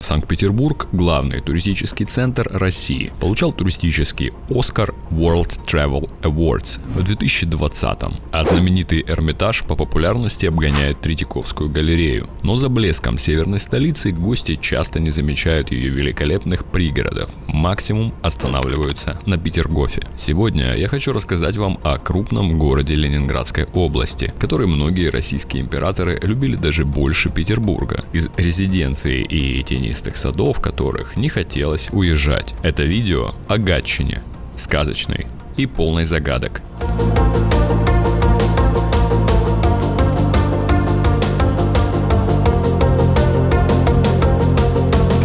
Санкт-Петербург – главный туристический центр России. Получал туристический Оскар World Travel Awards в 2020 м а знаменитый Эрмитаж по популярности обгоняет Третьяковскую галерею. Но за блеском северной столицы гости часто не замечают ее великолепных пригородов, максимум останавливаются на Петергофе. Сегодня я хочу рассказать вам о крупном городе Ленинградской области, который многие российские императоры любили даже больше Петербурга. Из резиденции и тени тенистых садов которых не хотелось уезжать. Это видео о Гатчине, сказочной и полной загадок.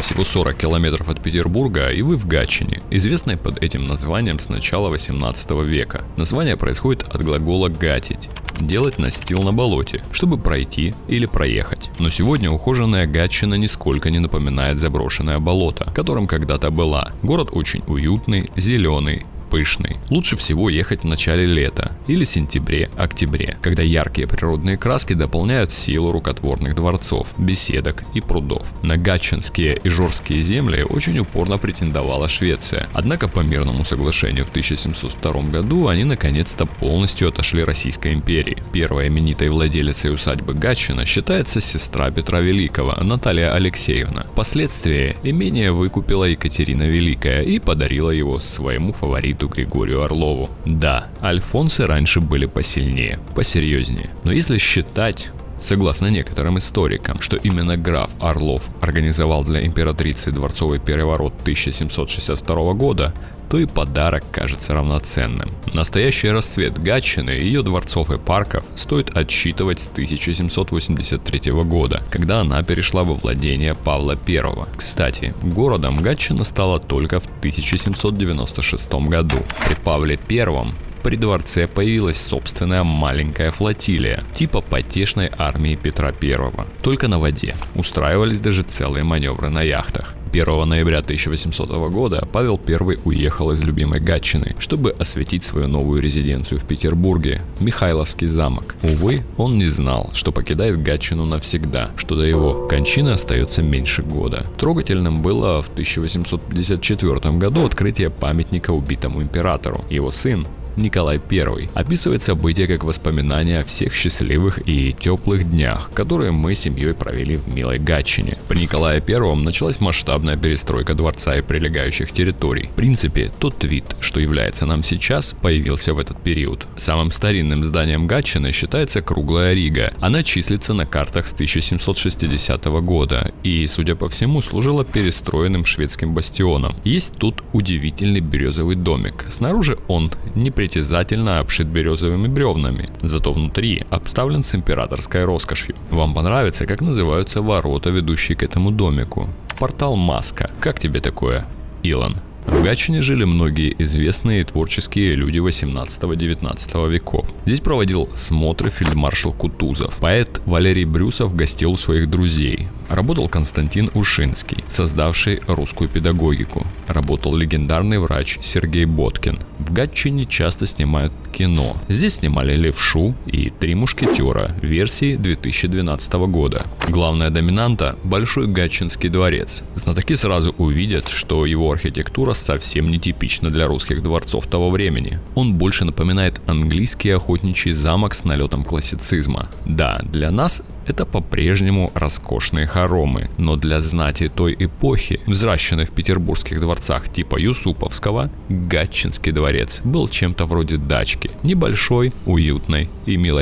всего 40 километров от Петербурга, и вы в Гатчине, известной под этим названием с начала 18 века. Название происходит от глагола «гатить», делать настил на болоте, чтобы пройти или проехать. Но сегодня ухоженная Гатчина нисколько не напоминает заброшенное болото, которым когда-то была. Город очень уютный, зеленый, пышный. Лучше всего ехать в начале лета или сентябре-октябре, когда яркие природные краски дополняют силу рукотворных дворцов, беседок и прудов. На Гатчинские и Жорские земли очень упорно претендовала Швеция, однако по мирному соглашению в 1702 году они наконец-то полностью отошли Российской империи. Первой именитой владелицей усадьбы Гатчина считается сестра Петра Великого, Наталья Алексеевна. Впоследствии имение выкупила Екатерина Великая и подарила его своему фавориту Леониду Григорию Орлову. Да, альфонсы раньше были посильнее, посерьезнее. Но если считать Согласно некоторым историкам, что именно граф Орлов организовал для императрицы дворцовый переворот 1762 года, то и подарок кажется равноценным. Настоящий расцвет Гатчины и ее дворцов и парков стоит отсчитывать с 1783 года, когда она перешла во владение Павла I. Кстати, городом Гатчина стала только в 1796 году. При Павле I при дворце появилась собственная маленькая флотилия, типа потешной армии Петра I, только на воде. Устраивались даже целые маневры на яхтах. 1 ноября 1800 года Павел I уехал из любимой Гатчины, чтобы осветить свою новую резиденцию в Петербурге, Михайловский замок. Увы, он не знал, что покидает Гатчину навсегда, что до его кончины остается меньше года. Трогательным было в 1854 году открытие памятника убитому императору. Его сын, Николай I описывает события как воспоминания о всех счастливых и теплых днях, которые мы семьей провели в милой Гатчине. При Николае I началась масштабная перестройка дворца и прилегающих территорий. В принципе, тот вид, что является нам сейчас, появился в этот период. Самым старинным зданием Гатчины считается круглая Рига. Она числится на картах с 1760 года и, судя по всему, служила перестроенным шведским бастионом. Есть тут удивительный березовый домик. Снаружи он не непритязательно обшит березовыми бревнами, зато внутри обставлен с императорской роскошью. Вам понравится, как называются ворота, ведущие к этому домику? Портал Маска. Как тебе такое, Илон? В Гатчине жили многие известные творческие люди 18-19 веков. Здесь проводил смотры фельдмаршал Кутузов. Поэт Валерий Брюсов гостил у своих друзей. Работал Константин Ушинский, создавший русскую педагогику. Работал легендарный врач Сергей Боткин. В Гатчине часто снимают кино. Здесь снимали «Левшу» и «Три мушкетера» версии 2012 года. Главная доминанта – Большой Гатчинский дворец. Знатоки сразу увидят, что его архитектура совсем нетипична для русских дворцов того времени. Он больше напоминает английский охотничий замок с налетом классицизма. Да, для нас это по-прежнему роскошные хоромы, но для знати той эпохи, взращенной в петербургских дворцах типа Юсуповского, Гатчинский дворец был чем-то вроде дачки, небольшой, уютной и милой.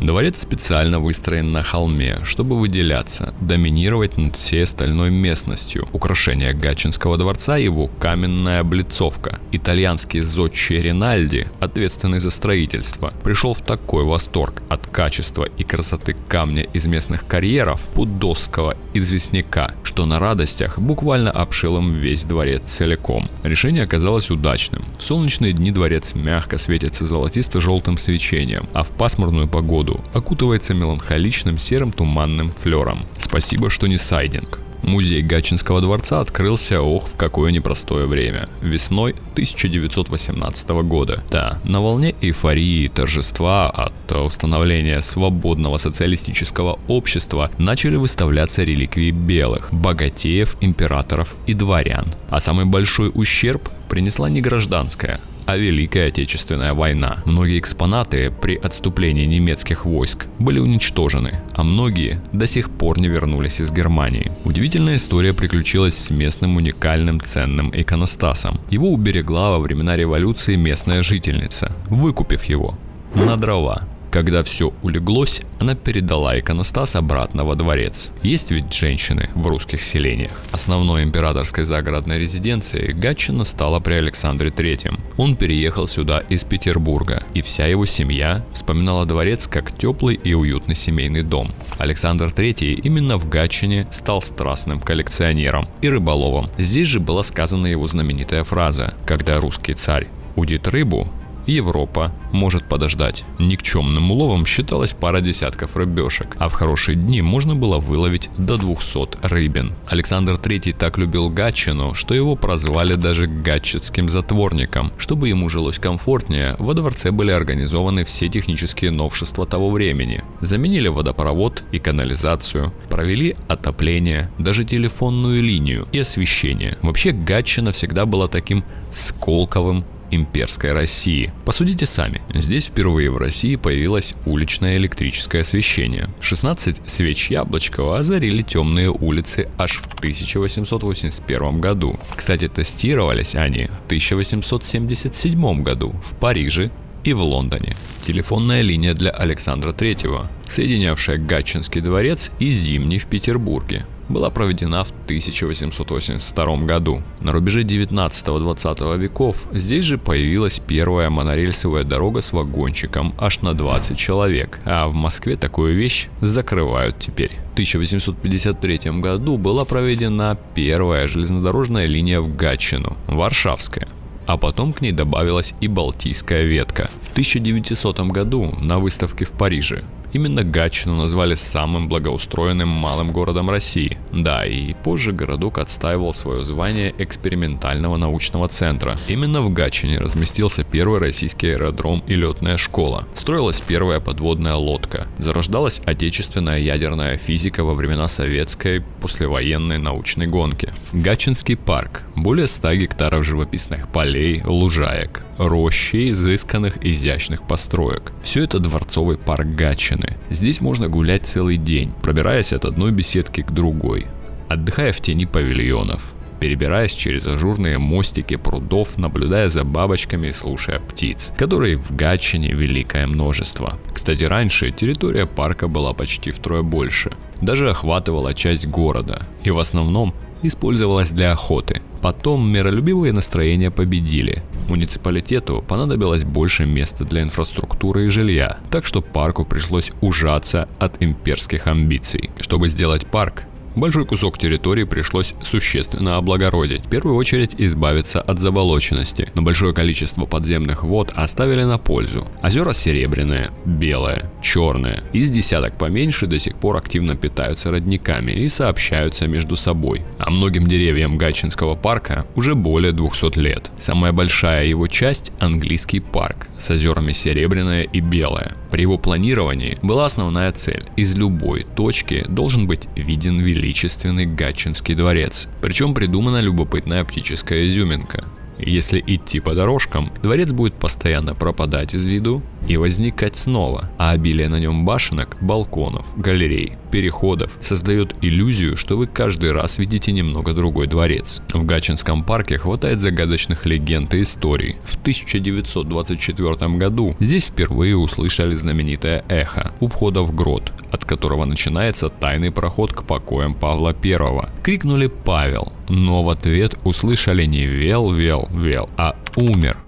Дворец специально выстроен на холме, чтобы выделяться, доминировать над всей остальной местностью. Украшение Гатчинского дворца его каменная облицовка. Итальянский зодчий Ринальди, ответственный за строительство, пришел в такой восторг от качества и красоты камня из местных карьеров Пудосского известняка, что на радостях буквально обшил им весь дворец целиком. Решение оказалось удачным. В солнечные дни дворец мягко светится золотисто-желтым свечением, а в пасмурную погоду окутывается меланхоличным серым туманным флером. Спасибо, что не сайдинг. Музей Гатчинского дворца открылся, ох, в какое непростое время. Весной 1918 года. Да, на волне эйфории и торжества от установления свободного социалистического общества начали выставляться реликвии белых, богатеев, императоров и дворян. А самый большой ущерб принесла не гражданская, а Великая Отечественная война. Многие экспонаты при отступлении немецких войск были уничтожены, а многие до сих пор не вернулись из Германии. Удивительная история приключилась с местным уникальным ценным иконостасом. Его уберегла во времена революции местная жительница, выкупив его на дрова. Когда все улеглось, она передала иконостас обратно во дворец. Есть ведь женщины в русских селениях. Основной императорской загородной резиденцией Гатчина стала при Александре III. Он переехал сюда из Петербурга, и вся его семья вспоминала дворец как теплый и уютный семейный дом. Александр III именно в Гатчине стал страстным коллекционером и рыболовом. Здесь же была сказана его знаменитая фраза «Когда русский царь удит рыбу, Европа может подождать. Никчемным уловом считалась пара десятков рыбешек, а в хорошие дни можно было выловить до 200 рыбин. Александр III так любил Гатчину, что его прозвали даже гатчетским затворником. Чтобы ему жилось комфортнее, во дворце были организованы все технические новшества того времени. Заменили водопровод и канализацию, провели отопление, даже телефонную линию и освещение. Вообще Гатчина всегда была таким сколковым имперской России. Посудите сами, здесь впервые в России появилось уличное электрическое освещение. 16 свеч Яблочкова озарили темные улицы аж в 1881 году. Кстати, тестировались они в 1877 году в Париже и в Лондоне. Телефонная линия для Александра III, соединявшая Гатчинский дворец и Зимний в Петербурге была проведена в 1882 году. На рубеже 19-20 веков здесь же появилась первая монорельсовая дорога с вагончиком аж на 20 человек, а в Москве такую вещь закрывают теперь. В 1853 году была проведена первая железнодорожная линия в Гатчину, Варшавская а потом к ней добавилась и Балтийская ветка. В 1900 году на выставке в Париже Именно Гатчину назвали самым благоустроенным малым городом России. Да, и позже городок отстаивал свое звание экспериментального научного центра. Именно в Гатчине разместился первый российский аэродром и летная школа. Строилась первая подводная лодка. Зарождалась отечественная ядерная физика во времена советской послевоенной научной гонки. Гатчинский парк. Более 100 гектаров живописных полей, лужаек, рощи изысканных изящных построек. Все это дворцовый парк Гатчины Гатчины. Здесь можно гулять целый день, пробираясь от одной беседки к другой, отдыхая в тени павильонов, перебираясь через ажурные мостики прудов, наблюдая за бабочками и слушая птиц, которые в Гатчине великое множество. Кстати, раньше территория парка была почти втрое больше, даже охватывала часть города, и в основном использовалась для охоты. Потом миролюбивые настроения победили. Муниципалитету понадобилось больше места для инфраструктуры и жилья, так что парку пришлось ужаться от имперских амбиций. Чтобы сделать парк, Большой кусок территории пришлось существенно облагородить. В первую очередь избавиться от заболоченности, но большое количество подземных вод оставили на пользу. Озера серебряные, белые, черные. Из десяток поменьше до сих пор активно питаются родниками и сообщаются между собой. А многим деревьям Гатчинского парка уже более 200 лет. Самая большая его часть – английский парк с озерами серебряное и белое. При его планировании была основная цель. Из любой точки должен быть виден великий величественный Гатчинский дворец. Причем придумана любопытная оптическая изюминка. Если идти по дорожкам, дворец будет постоянно пропадать из виду и возникать снова, а обилие на нем башенок, балконов, галерей, переходов создает иллюзию, что вы каждый раз видите немного другой дворец. В Гачинском парке хватает загадочных легенд и историй. В 1924 году здесь впервые услышали знаменитое эхо у входа в грот, от которого начинается тайный проход к покоям Павла I. Крикнули «Павел», но в ответ услышали не «Вел, вел, вел», а «Умер».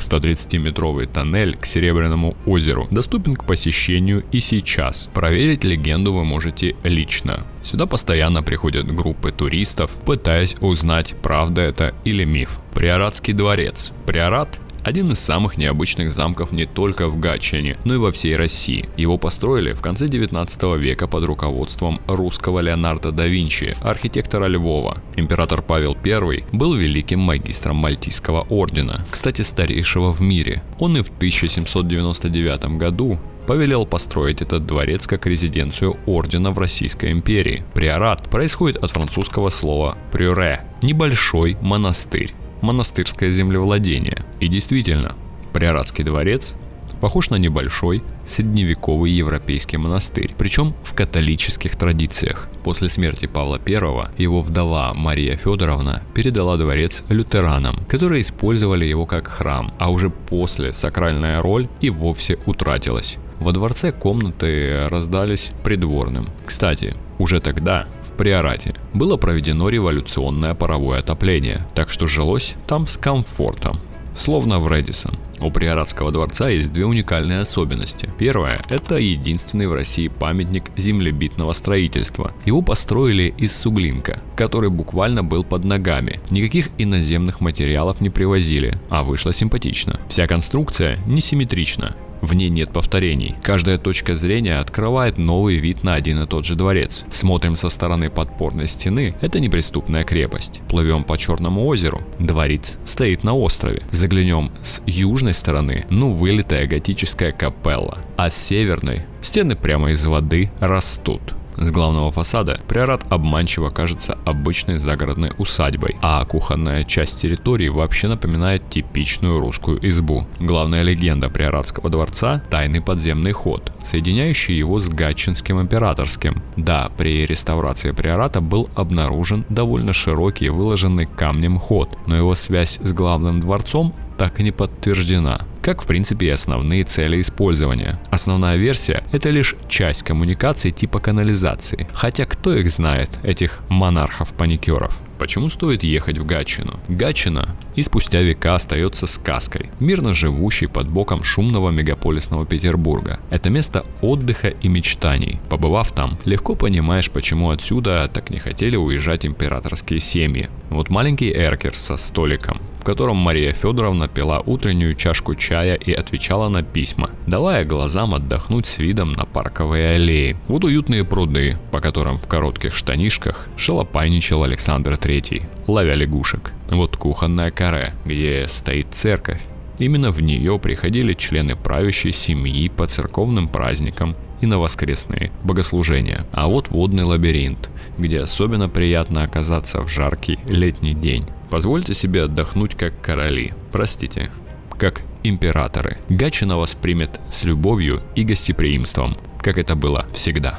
130-метровый тоннель к Серебряному озеру доступен к посещению и сейчас. Проверить легенду вы можете лично. Сюда постоянно приходят группы туристов, пытаясь узнать, правда это или миф. Приоратский дворец. Приорат Один из самых необычных замков не только в Гатчине, но и во всей России. Его построили в конце 19 века под руководством русского Леонардо да Винчи, архитектора Львова. Император Павел I был великим магистром Мальтийского ордена, кстати, старейшего в мире. Он и в 1799 году повелел построить этот дворец как резиденцию ордена в Российской империи. Приорат происходит от французского слова «прюре» – небольшой монастырь, монастырское землевладение. И действительно, Приоратский дворец похож на небольшой средневековый европейский монастырь, причем в католических традициях. После смерти Павла I его вдова Мария Федоровна передала дворец лютеранам, которые использовали его как храм, а уже после сакральная роль и вовсе утратилась. Во дворце комнаты раздались придворным. Кстати, уже тогда, Приорате, было проведено революционное паровое отопление, так что жилось там с комфортом словно в Редисон. У Приоратского дворца есть две уникальные особенности. Первое – это единственный в России памятник землебитного строительства. Его построили из суглинка, который буквально был под ногами. Никаких иноземных материалов не привозили, а вышло симпатично. Вся конструкция несимметрична, в ней нет повторений. Каждая точка зрения открывает новый вид на один и тот же дворец. Смотрим со стороны подпорной стены, это неприступная крепость. Плывем по Черному озеру, дворец стоит на острове. Заглянем с южной стороны, ну вылитая готическая капелла. А с северной стены прямо из воды растут. С главного фасада приорат обманчиво кажется обычной загородной усадьбой, а кухонная часть территории вообще напоминает типичную русскую избу. Главная легенда приоратского дворца – тайный подземный ход, соединяющий его с Гатчинским императорским. Да, при реставрации приората был обнаружен довольно широкий выложенный камнем ход, но его связь с главным дворцом так и не подтверждена, как в принципе и основные цели использования. Основная версия – это лишь часть коммуникаций типа канализации, хотя кто их знает, этих монархов-паникеров. Почему стоит ехать в Гатчину? Гатчина и спустя века остается сказкой, мирно живущей под боком шумного мегаполисного Петербурга. Это место отдыха и мечтаний. Побывав там, легко понимаешь, почему отсюда так не хотели уезжать императорские семьи. Вот маленький эркер со столиком, в котором Мария Федоровна пила утреннюю чашку чая и отвечала на письма, давая глазам отдохнуть с видом на парковые аллеи. Вот уютные пруды, по которым в коротких штанишках шалопайничал Александр III, ловя лягушек. Вот кухонная каре, где стоит церковь. Именно в нее приходили члены правящей семьи по церковным праздникам и на воскресные богослужения. А вот водный лабиринт, где особенно приятно оказаться в жаркий летний день. Позвольте себе отдохнуть как короли, простите, как императоры. Гатчина вас примет с любовью и гостеприимством, как это было всегда.